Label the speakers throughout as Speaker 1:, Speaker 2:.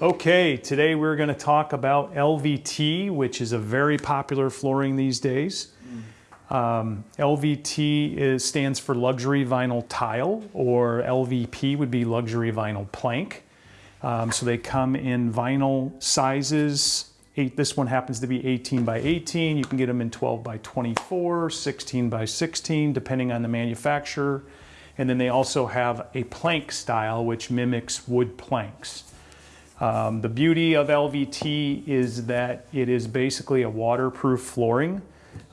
Speaker 1: Okay, today we're going to talk about LVT, which is a very popular flooring these days. Um, LVT is, stands for luxury vinyl tile, or LVP would be luxury vinyl plank. Um, so they come in vinyl sizes. Eight, this one happens to be 18 by 18. You can get them in 12 by 24, 16 by 16, depending on the manufacturer. And then they also have a plank style, which mimics wood planks. Um, the beauty of LVT is that it is basically a waterproof flooring.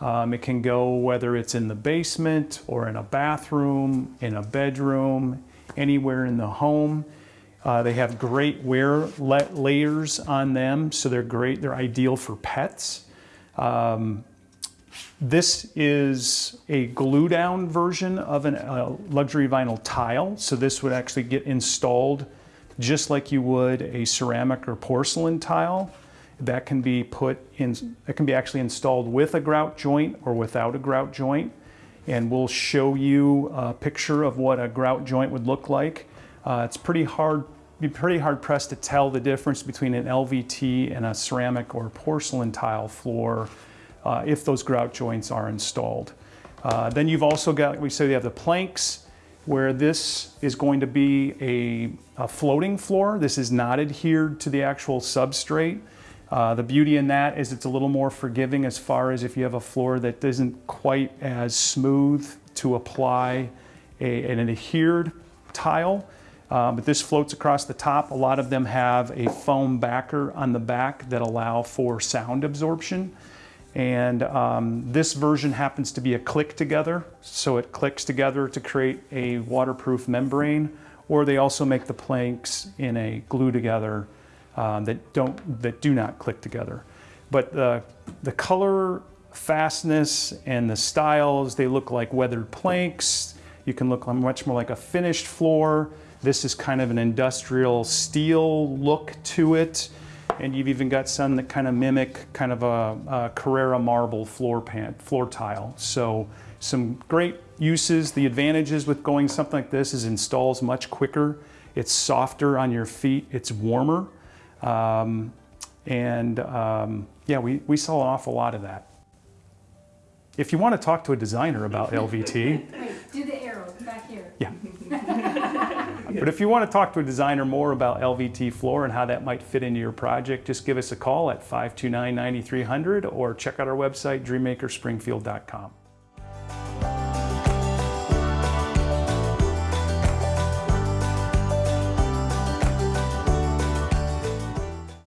Speaker 1: Um, it can go whether it's in the basement or in a bathroom, in a bedroom, anywhere in the home. Uh, they have great wear layers on them, so they're great. They're ideal for pets. Um, this is a glue down version of a uh, luxury vinyl tile. So this would actually get installed just like you would a ceramic or porcelain tile. That can be put in, it can be actually installed with a grout joint or without a grout joint. And we'll show you a picture of what a grout joint would look like. Uh, it's pretty hard, be pretty hard pressed to tell the difference between an LVT and a ceramic or porcelain tile floor uh, if those grout joints are installed. Uh, then you've also got, we say you have the planks, where this is going to be a, a, floating floor. This is not adhered to the actual substrate. Uh, the beauty in that is it's a little more forgiving as far as if you have a floor that isn't quite as smooth to apply a, an adhered tile. Uh, but this floats across the top. A lot of them have a foam backer on the back that allow for sound absorption. And um, this version happens to be a click together. So it clicks together to create a waterproof membrane, or they also make the planks in a glue together um, that, don't, that do not click together. But the, the color fastness and the styles, they look like weathered planks. You can look much more like a finished floor. This is kind of an industrial steel look to it and you've even got some that kind of mimic kind of a, a Carrara marble floor pan, floor tile. So some great uses. The advantages with going something like this is installs much quicker. It's softer on your feet. It's warmer. Um, and um, yeah, we, we saw an awful lot of that. If you want to talk to a designer about LVT.
Speaker 2: Wait, do the arrow back here.
Speaker 1: Yeah. But if you want to talk to a designer more about LVT floor and how that might fit into your project, just give us a call at 529-9300 or check out our website, dreammakerspringfield.com.